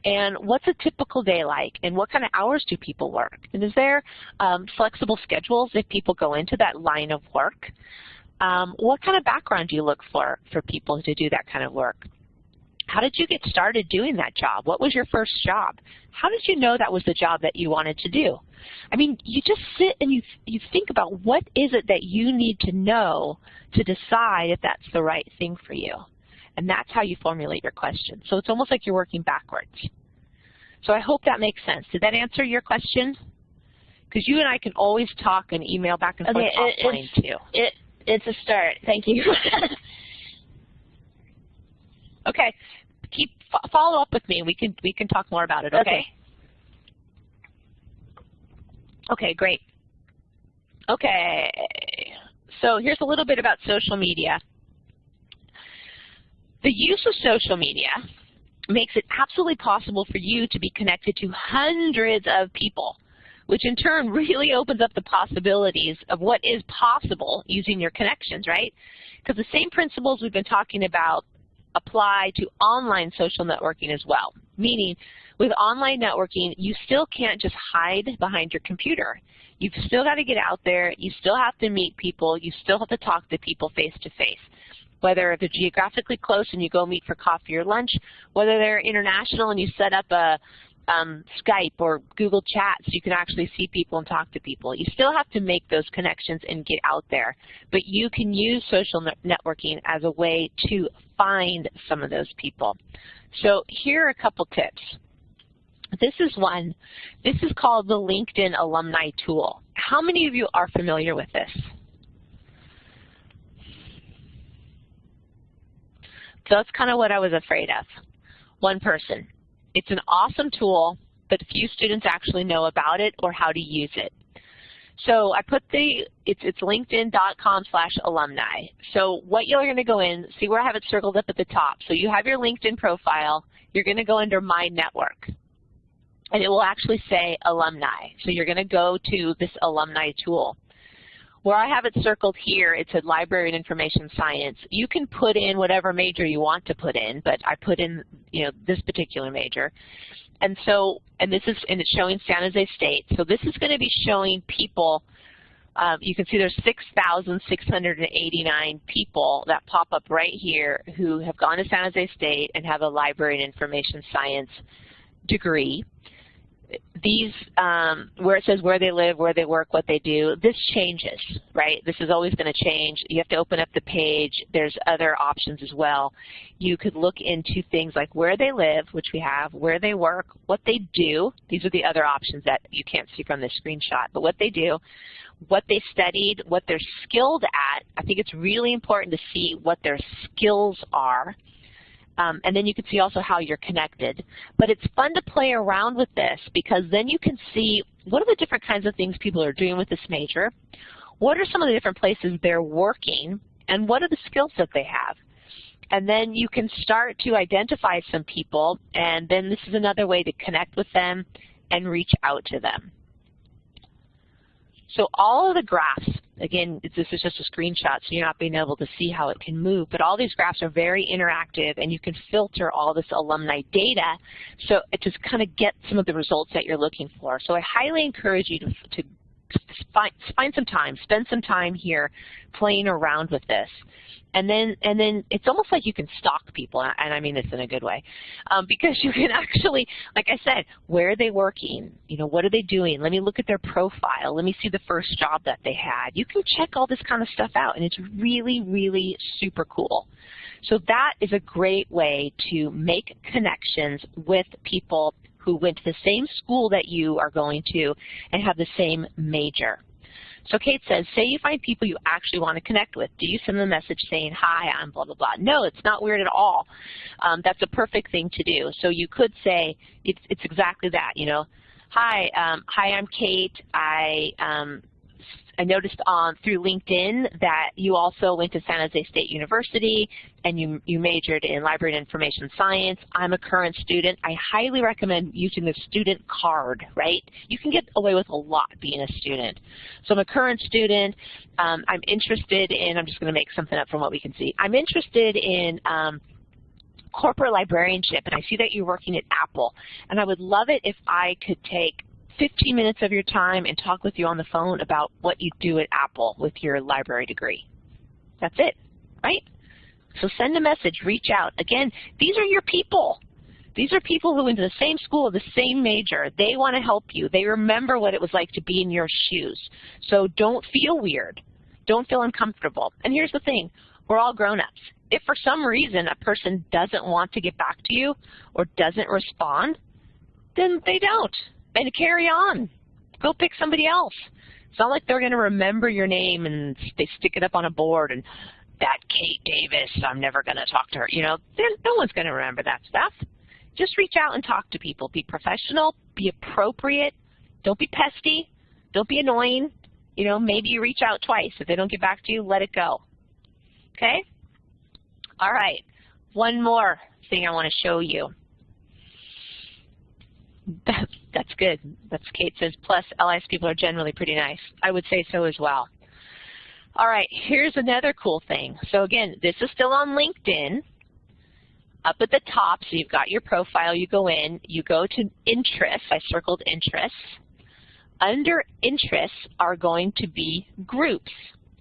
A: and what's a typical day like, and what kind of hours do people work, and is there um, flexible schedules if people go into that line of work? Um, what kind of background do you look for for people to do that kind of work? How did you get started doing that job? What was your first job? How did you know that was the job that you wanted to do? I mean, you just sit and you, you think about what is it that you need to know to decide if that's the right thing for you. And that's how you formulate your question. So it's almost like you're working backwards. So I hope that makes sense. Did that answer your question? Because you and I can always talk and email back and forth
D: okay,
A: offline
D: it,
A: too.
D: It, it's a start. Thank you.
A: Okay, keep follow up with me. We can we can talk more about it. Okay.
D: Okay,
A: okay great. Okay, so here's a little bit about social media. The use of social media makes it absolutely possible for you to be connected to hundreds of people, which in turn really opens up the possibilities of what is possible using your connections, right? Because the same principles we've been talking about apply to online social networking as well. Meaning, with online networking, you still can't just hide behind your computer. You've still got to get out there. You still have to meet people. You still have to talk to people face to face. Whether they're geographically close and you go meet for coffee or lunch, whether they're international and you set up a um, Skype or Google Chat so you can actually see people and talk to people. You still have to make those connections and get out there, but you can use social networking as a way to find some of those people. So here are a couple tips. This is one. This is called the LinkedIn Alumni Tool. How many of you are familiar with this? So that's kind of what I was afraid of. One person. It's an awesome tool, but few students actually know about it or how to use it. So I put the, it's, it's linkedin.com slash alumni. So what you're going to go in, see where I have it circled up at the top. So you have your LinkedIn profile. You're going to go under My Network. And it will actually say alumni. So you're going to go to this alumni tool. Where I have it circled here, it said library and information science. You can put in whatever major you want to put in, but I put in, you know, this particular major. And so, and this is, and it's showing San Jose State. So this is going to be showing people, um, you can see there's 6,689 people that pop up right here who have gone to San Jose State and have a library and information science degree these, um, where it says where they live, where they work, what they do, this changes, right? This is always going to change. You have to open up the page. There's other options as well. You could look into things like where they live, which we have, where they work, what they do. These are the other options that you can't see from this screenshot, but what they do, what they studied, what they're skilled at. I think it's really important to see what their skills are um, and then you can see also how you're connected. But it's fun to play around with this because then you can see what are the different kinds of things people are doing with this major, what are some of the different places they're working, and what are the skills that they have. and then you can start to identify some people, and then this is another way to connect with them and reach out to them. So all of the graphs, again, this is just a screenshot, so you're not being able to see how it can move, but all these graphs are very interactive, and you can filter all this alumni data so it just kind of get some of the results that you're looking for. So I highly encourage you to, to find, find some time, spend some time here playing around with this. And then, and then it's almost like you can stalk people, and I mean this in a good way, um, because you can actually, like I said, where are they working? You know, what are they doing? Let me look at their profile. Let me see the first job that they had. You can check all this kind of stuff out, and it's really, really super cool. So that is a great way to make connections with people who went to the same school that you are going to and have the same major. So Kate says, say you find people you actually want to connect with. Do you send them a message saying, hi, I'm blah, blah, blah? No, it's not weird at all. Um, that's a perfect thing to do. So you could say, it's, it's exactly that, you know. Hi, um, hi, I'm Kate. I um, I noticed on through LinkedIn that you also went to San Jose State University and you, you majored in library and information science. I'm a current student. I highly recommend using the student card, right? You can get away with a lot being a student. So I'm a current student. Um, I'm interested in, I'm just going to make something up from what we can see. I'm interested in um, corporate librarianship, and I see that you're working at Apple. And I would love it if I could take 15 minutes of your time and talk with you on the phone about what you do at Apple with your library degree. That's it, right? So send a message, reach out. Again, these are your people. These are people who went to the same school, the same major. They want to help you. They remember what it was like to be in your shoes. So don't feel weird. Don't feel uncomfortable. And here's the thing. We're all grown-ups. If for some reason a person doesn't want to get back to you or doesn't respond, then they don't and carry on. Go pick somebody else. It's not like they're going to remember your name and they stick it up on a board and that Kate Davis, I'm never going to talk to her. You know, no one's going to remember that stuff. Just reach out and talk to people. Be professional. Be appropriate. Don't be pesty. Don't be annoying. You know, maybe you reach out twice. If they don't get back to you, let it go. Okay? All right. One more thing I want to show you. That's good. That's Kate says, plus LIS people are generally pretty nice. I would say so as well. All right, here's another cool thing. So again, this is still on LinkedIn. Up at the top, so you've got your profile, you go in, you go to interests, I circled interests. Under interests are going to be groups.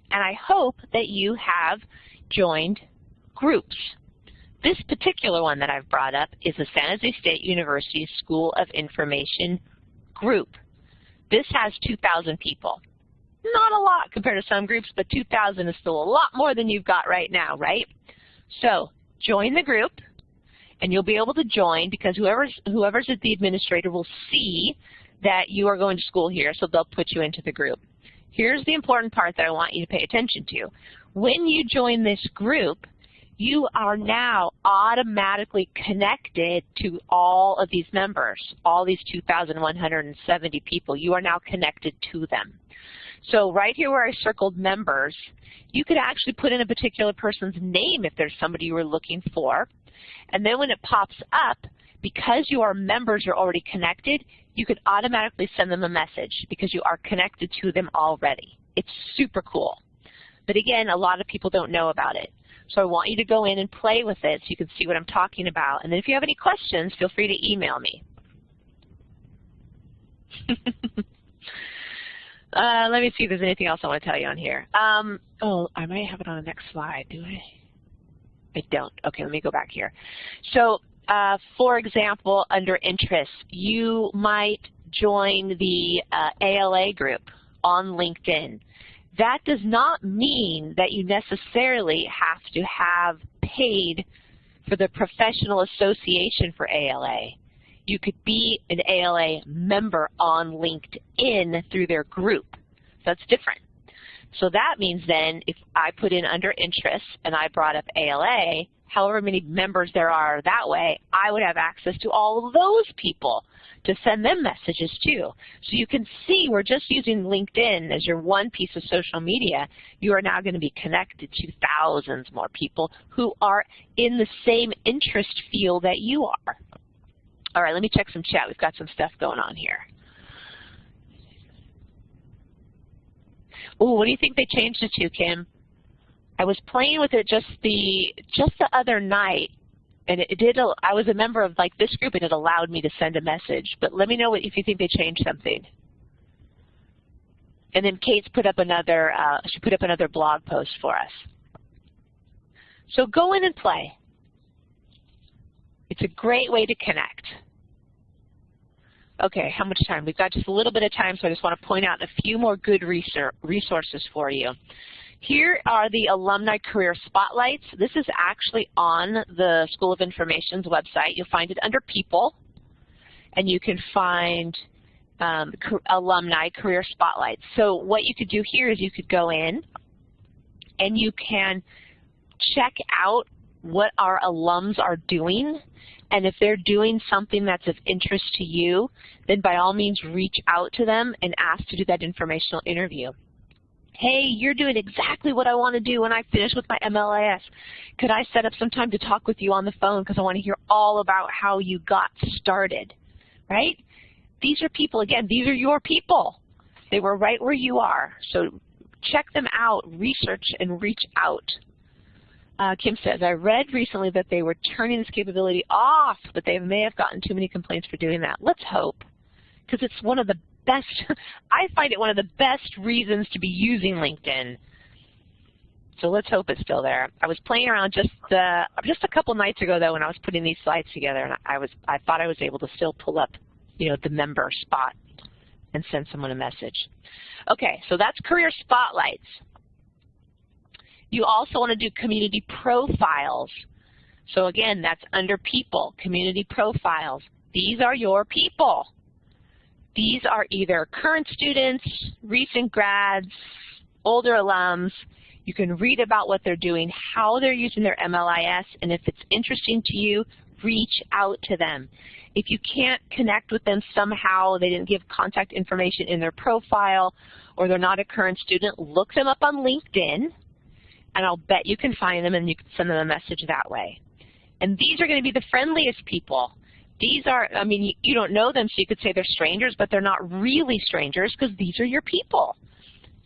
A: And I hope that you have joined groups. This particular one that I've brought up is the San Jose State University School of Information group. This has 2,000 people. Not a lot compared to some groups, but 2,000 is still a lot more than you've got right now, right? So join the group, and you'll be able to join because whoever's, whoever's at the administrator will see that you are going to school here, so they'll put you into the group. Here's the important part that I want you to pay attention to. When you join this group, you are now automatically connected to all of these members, all these 2,170 people. You are now connected to them. So right here where I circled members, you could actually put in a particular person's name if there's somebody you were looking for. And then when it pops up, because you are members, you're already connected, you could automatically send them a message because you are connected to them already. It's super cool. But again, a lot of people don't know about it. So I want you to go in and play with it so you can see what I'm talking about. And then if you have any questions, feel free to email me. uh, let me see if there's anything else I want to tell you on here. Um, oh, I might have it on the next slide, do I? I don't. Okay, let me go back here. So, uh, for example, under interests, you might join the uh, ALA group on LinkedIn. That does not mean that you necessarily have to have paid for the professional association for ALA. You could be an ALA member on LinkedIn through their group. So that's different. So that means then if I put in under interests and I brought up ALA, however many members there are that way, I would have access to all of those people to send them messages too. So you can see we're just using LinkedIn as your one piece of social media. You are now going to be connected to thousands more people who are in the same interest field that you are. All right, let me check some chat. We've got some stuff going on here. Oh, what do you think they changed it to, Kim? I was playing with it just the just the other night, and it, did. I was a member of like this group, and it allowed me to send a message. But let me know if you think they changed something. And then Kate's put up another. Uh, she put up another blog post for us. So go in and play. It's a great way to connect. Okay, how much time? We've got just a little bit of time, so I just want to point out a few more good resources for you. Here are the Alumni Career Spotlights. This is actually on the School of Information's website. You'll find it under People, and you can find um, Alumni Career Spotlights. So what you could do here is you could go in, and you can check out what our alums are doing and if they're doing something that's of interest to you, then by all means reach out to them and ask to do that informational interview. Hey, you're doing exactly what I want to do when I finish with my MLIS. Could I set up some time to talk with you on the phone because I want to hear all about how you got started, right? These are people, again, these are your people. They were right where you are. So check them out, research, and reach out. Uh, Kim says, I read recently that they were turning this capability off, but they may have gotten too many complaints for doing that. Let's hope, because it's one of the best, I find it one of the best reasons to be using LinkedIn. So let's hope it's still there. I was playing around just uh, just a couple nights ago though when I was putting these slides together, and I was I thought I was able to still pull up, you know, the member spot and send someone a message. Okay, so that's career spotlights. You also want to do community profiles. So again, that's under people, community profiles. These are your people. These are either current students, recent grads, older alums. You can read about what they're doing, how they're using their MLIS, and if it's interesting to you, reach out to them. If you can't connect with them somehow, they didn't give contact information in their profile, or they're not a current student, look them up on LinkedIn and I'll bet you can find them and you can send them a message that way. And these are going to be the friendliest people. These are, I mean, you, don't know them, so you could say they're strangers, but they're not really strangers because these are your people.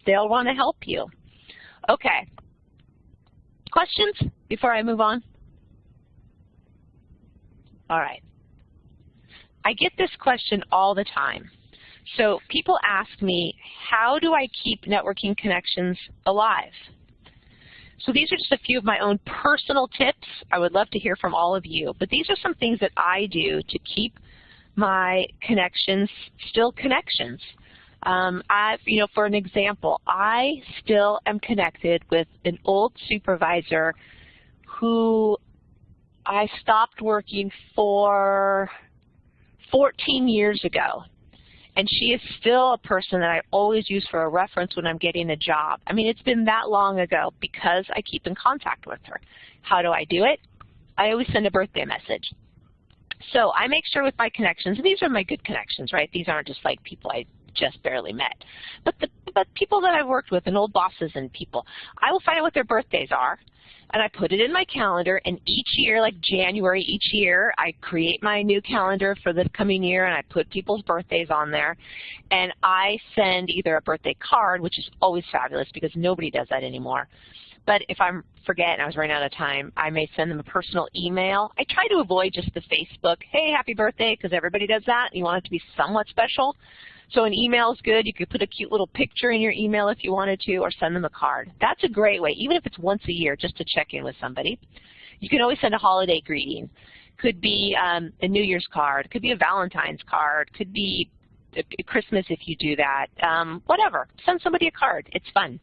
A: They'll want to help you. Okay. Questions before I move on? All right. I get this question all the time. So people ask me, how do I keep networking connections alive? So these are just a few of my own personal tips. I would love to hear from all of you. But these are some things that I do to keep my connections still connections. Um, I, you know, for an example, I still am connected with an old supervisor who I stopped working for 14 years ago. And she is still a person that I always use for a reference when I'm getting a job. I mean, it's been that long ago because I keep in contact with her. How do I do it? I always send a birthday message. So I make sure with my connections, and these are my good connections, right? These aren't just like people I just barely met. But the but people that I've worked with and old bosses and people, I will find out what their birthdays are and I put it in my calendar, and each year, like January each year, I create my new calendar for the coming year, and I put people's birthdays on there, and I send either a birthday card, which is always fabulous because nobody does that anymore, but if I forget and I was running out of time, I may send them a personal email. I try to avoid just the Facebook, hey, happy birthday, because everybody does that, and you want it to be somewhat special. So an email is good. You could put a cute little picture in your email if you wanted to or send them a card. That's a great way, even if it's once a year, just to check in with somebody. You can always send a holiday greeting. Could be um, a New Year's card. Could be a Valentine's card. Could be Christmas if you do that. Um, whatever. Send somebody a card. It's fun.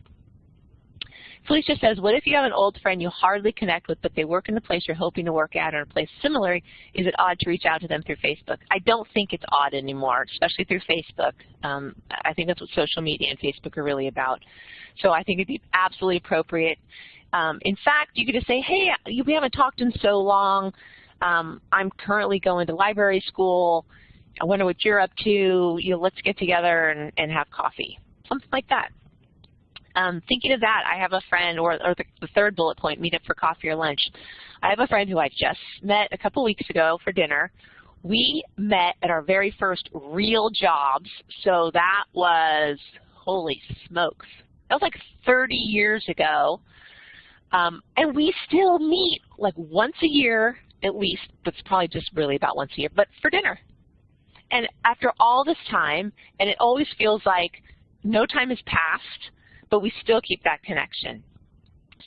A: Felicia says, what if you have an old friend you hardly connect with, but they work in the place you're hoping to work at or a place similar? Is it odd to reach out to them through Facebook? I don't think it's odd anymore, especially through Facebook. Um, I think that's what social media and Facebook are really about. So I think it'd be absolutely appropriate. Um, in fact, you could just say, hey, we haven't talked in so long. Um, I'm currently going to library school. I wonder what you're up to. You know, let's get together and, and have coffee, something like that. Um, thinking of that, I have a friend, or, or the, the, third bullet point, meet up for coffee or lunch. I have a friend who I just met a couple weeks ago for dinner. We met at our very first real jobs, so that was, holy smokes, that was like 30 years ago. Um, and we still meet like once a year at least, but it's probably just really about once a year, but for dinner. And after all this time, and it always feels like no time has passed, but we still keep that connection.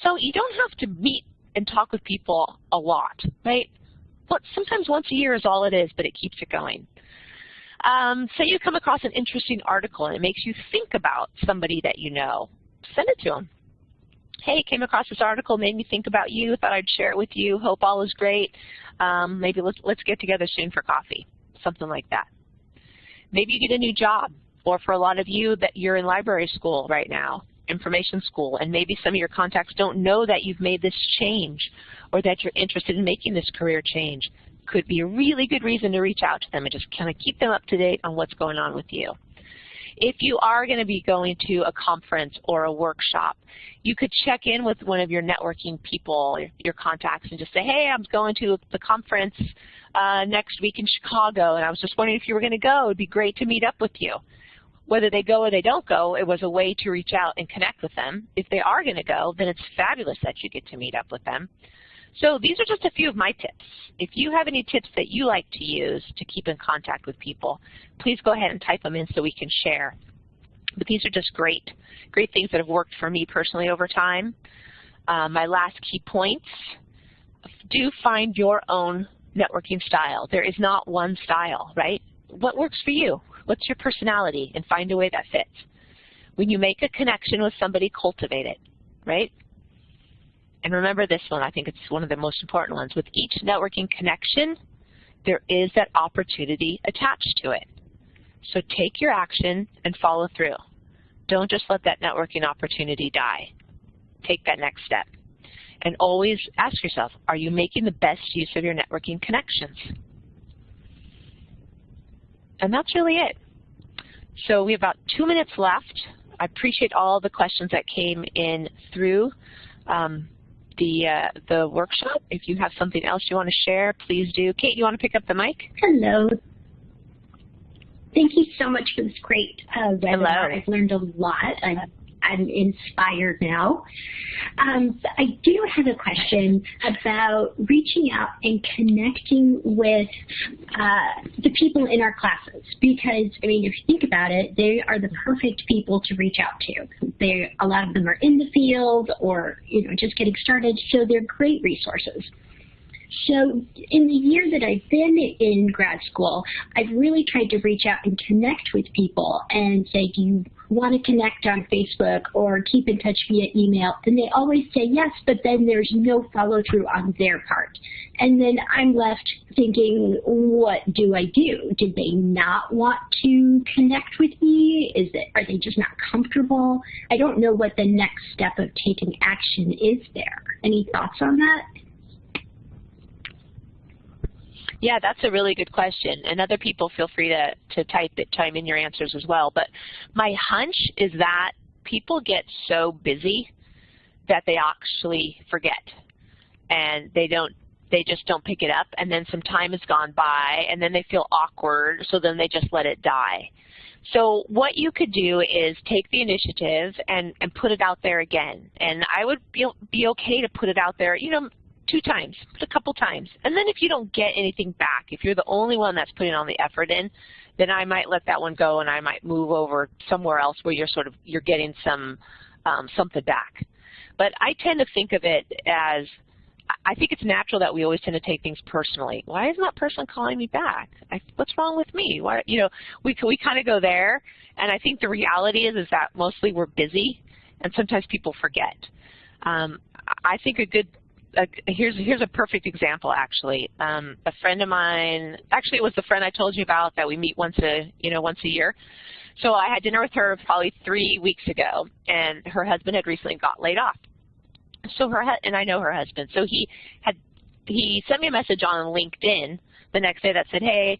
A: So you don't have to meet and talk with people a lot, right? But sometimes once a year is all it is, but it keeps it going. Um, say you come across an interesting article and it makes you think about somebody that you know. Send it to them. Hey, came across this article, made me think about you, thought I'd share it with you, hope all is great. Um, maybe let's, let's get together soon for coffee, something like that. Maybe you get a new job, or for a lot of you that you're in library school right now information school, and maybe some of your contacts don't know that you've made this change or that you're interested in making this career change. Could be a really good reason to reach out to them and just kind of keep them up to date on what's going on with you. If you are going to be going to a conference or a workshop, you could check in with one of your networking people, your contacts, and just say, hey, I'm going to the conference uh, next week in Chicago, and I was just wondering if you were going to go. It would be great to meet up with you. Whether they go or they don't go, it was a way to reach out and connect with them. If they are going to go, then it's fabulous that you get to meet up with them. So these are just a few of my tips. If you have any tips that you like to use to keep in contact with people, please go ahead and type them in so we can share. But these are just great, great things that have worked for me personally over time. Uh, my last key points, do find your own networking style. There is not one style, right? What works for you? What's your personality? And find a way that fits. When you make a connection with somebody, cultivate it, right? And remember this one, I think it's one of the most important ones. With each networking connection, there is that opportunity attached to it. So take your action and follow through. Don't just let that networking opportunity die. Take that next step. And always ask yourself, are you making the best use of your networking connections? And that's really it. So we have about two minutes left. I appreciate all the questions that came in through um, the uh, the workshop. If you have something else you want to share, please do. Kate, you want to pick up the mic?
E: Hello. Thank you so much for this great uh, webinar. Hello. I've learned a lot. I'm I'm inspired now. Um, I do have a question about reaching out and connecting with uh, the people in our classes because, I mean, if you think about it, they are the perfect people to reach out to. They, a lot of them are in the field or, you know, just getting started, so they're great resources. So in the year that I've been in grad school, I've really tried to reach out and connect with people and say, do you want to connect on Facebook or keep in touch via email? And they always say yes, but then there's no follow through on their part. And then I'm left thinking, what do I do? Did they not want to connect with me? Is it, are they just not comfortable? I don't know what the next step of taking action is there. Any thoughts on that?
A: Yeah, that's a really good question. And other people feel free to, to type it, chime in your answers as well. But my hunch is that people get so busy that they actually forget. And they don't they just don't pick it up and then some time has gone by and then they feel awkward so then they just let it die. So what you could do is take the initiative and, and put it out there again. And I would be, be okay to put it out there, you know, two times, put a couple times. And then if you don't get anything back, if you're the only one that's putting all the effort in, then I might let that one go and I might move over somewhere else where you're sort of, you're getting some, um, something back. But I tend to think of it as, I think it's natural that we always tend to take things personally. Why isn't that person calling me back? I, what's wrong with me? Why, you know, we, we kind of go there. And I think the reality is, is that mostly we're busy and sometimes people forget. Um, I think a good a, here's here's a perfect example actually. Um, a friend of mine, actually it was the friend I told you about that we meet once a you know once a year. So I had dinner with her probably three weeks ago, and her husband had recently got laid off. so her and I know her husband. So he had he sent me a message on LinkedIn the next day that said, "Hey,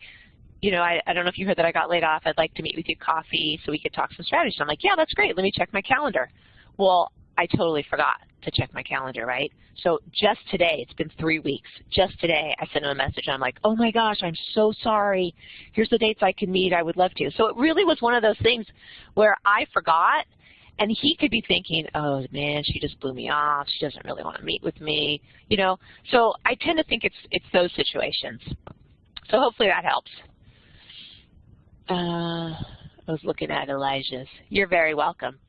A: you know, I, I don't know if you heard that I got laid off. I'd like to meet with you coffee so we could talk some strategy." I'm like, "Yeah, that's great. Let me check my calendar." Well, I totally forgot to check my calendar, right? So just today, it's been three weeks, just today I sent him a message and I'm like, oh my gosh, I'm so sorry. Here's the dates I can meet. I would love to. So it really was one of those things where I forgot and he could be thinking, oh man, she just blew me off. She doesn't really want to meet with me, you know. So I tend to think it's it's those situations. So hopefully that helps. Uh, I was looking at Elijah's. You're very welcome.